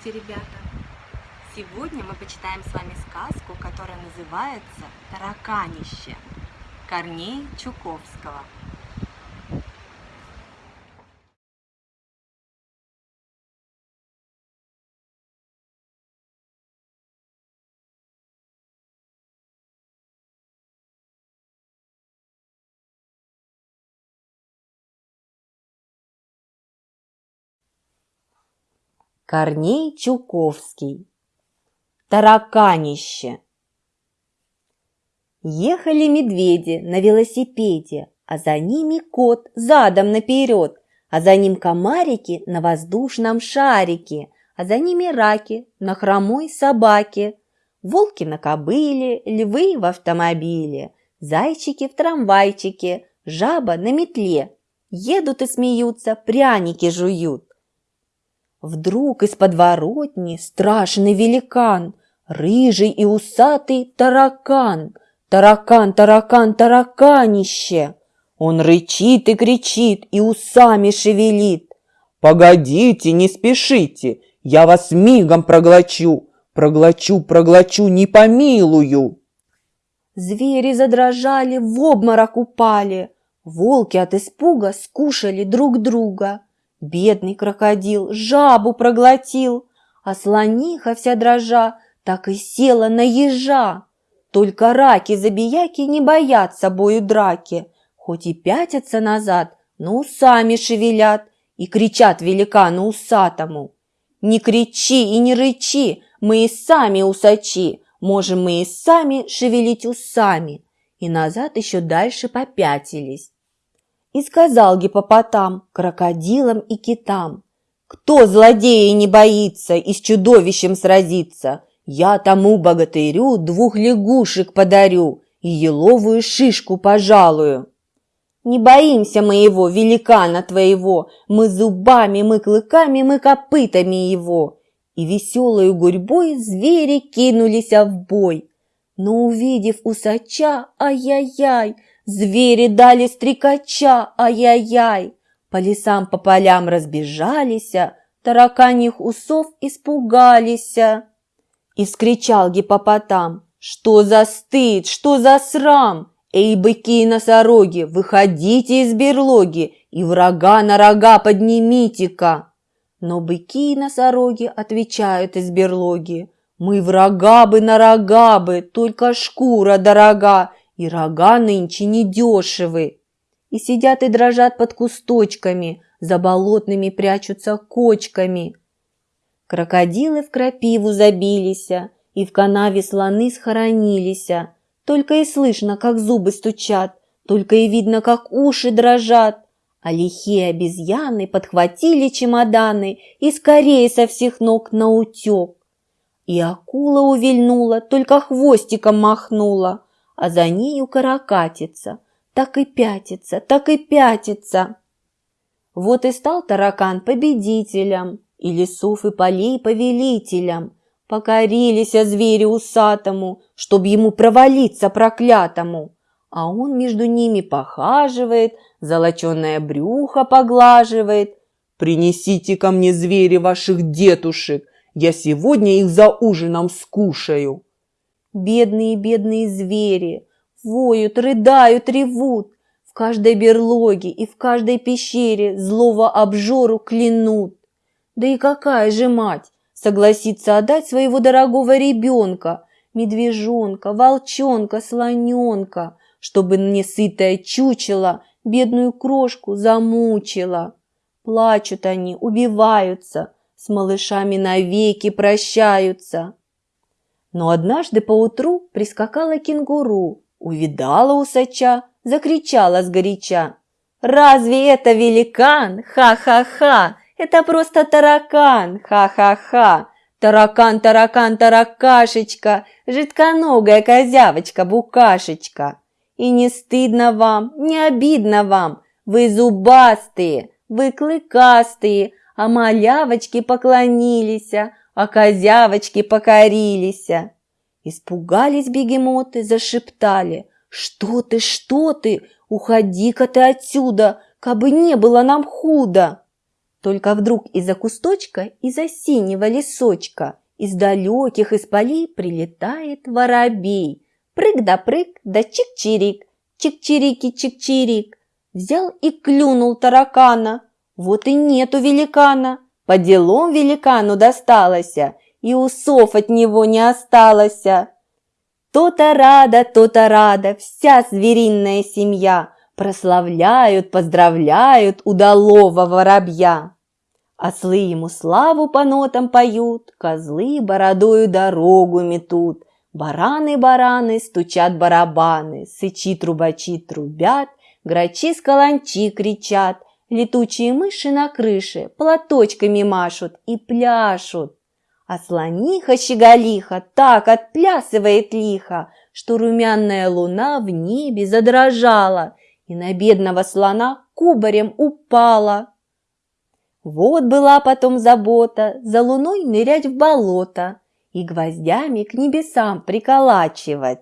Здравствуйте, ребята! Сегодня мы почитаем с вами сказку, которая называется «Тараканище» Корней Чуковского. Корней Чуковский. Тараканище. Ехали медведи на велосипеде, а за ними кот задом наперед, а за ним комарики на воздушном шарике, а за ними раки на хромой собаке, волки на кобыле, львы в автомобиле, зайчики в трамвайчике, жаба на метле. Едут и смеются, пряники жуют. Вдруг из подворотни страшный великан, рыжий и усатый таракан. Таракан, таракан, тараканище! Он рычит и кричит и усами шевелит. «Погодите, не спешите, я вас мигом проглочу, проглочу, проглочу, не помилую!» Звери задрожали, в обморок упали. Волки от испуга скушали друг друга. Бедный крокодил жабу проглотил, а слониха вся дрожа так и села на ежа. Только раки-забияки не боятся собою драки, хоть и пятятся назад, но усами шевелят и кричат великану усатому. «Не кричи и не рычи, мы и сами усачи, можем мы и сами шевелить усами». И назад еще дальше попятились. И сказал гипопотам, крокодилам и китам, «Кто злодея не боится и с чудовищем сразится, я тому богатырю двух лягушек подарю и еловую шишку пожалую». Не боимся мы его, великана твоего, мы зубами, мы клыками, мы копытами его. И веселою гурьбой звери кинулись в бой. Но увидев усача, ай-яй-яй, Звери дали стрекача, ай-яй-яй. По лесам, по полям разбежались, тараканьих усов испугались. И скричал гипопотам, что за стыд, что за срам! Эй, быки и носороги, выходите из берлоги и врага на рога поднимите-ка! Но быки и носороги отвечают из берлоги, мы врага бы на рога бы, только шкура дорога, и рога нынче недешевы. И сидят и дрожат под кусточками, за болотными прячутся кочками. Крокодилы в крапиву забились, и в канаве слоны схоронились. Только и слышно, как зубы стучат, только и видно, как уши дрожат. А лихие обезьяны подхватили чемоданы и скорее со всех ног наутек. И акула увильнула, только хвостиком махнула, а за нею каракатица, так и пятится, так и пятится. Вот и стал таракан победителем, и лесов и полей повелителем. Покорились о звере усатому, чтоб ему провалиться проклятому. А он между ними похаживает, золоченое брюхо поглаживает. «Принесите ко мне звери ваших детушек, я сегодня их за ужином скушаю». Бедные, бедные звери воют, рыдают, ревут. В каждой берлоге и в каждой пещере злого обжору клянут. Да и какая же мать согласится отдать своего дорогого ребенка, медвежонка, волчонка, слоненка, чтобы несытое чучело бедную крошку замучила. Плачут они, убиваются, с малышами навеки прощаются. Но однажды поутру прискакала кенгуру, увидала усача, закричала сгоряча. «Разве это великан? Ха-ха-ха! Это просто таракан! Ха-ха-ха! Таракан, таракан, таракашечка, жидконогая козявочка-букашечка! И не стыдно вам, не обидно вам, вы зубастые, вы клыкастые, а малявочки поклонились, а козявочки покорились. Испугались бегемоты, зашептали. «Что ты, что ты? Уходи-ка ты отсюда, кабы не было нам худо!» Только вдруг из-за кусточка, из-за синего лесочка, из далеких из полей прилетает воробей. Прыг да прыг, да чик-чирик, чик-чирики-чик-чирик. Взял и клюнул таракана. Вот и нету великана. По делам великану досталось, и усов от него не осталось. То-то рада, то-то рада, вся звериная семья прославляют, поздравляют удалого воробья. Ослы ему славу по нотам поют, козлы бородою дорогу метут, бараны-бараны стучат барабаны, сычи-трубачи трубят, грачи с каланчи кричат, летучие мыши на крыше платочками машут и пляшут. А слониха-щеголиха так отплясывает лихо, что румяная луна в небе задрожала и на бедного слона кубарем упала. Вот была потом забота за луной нырять в болото и гвоздями к небесам приколачивать.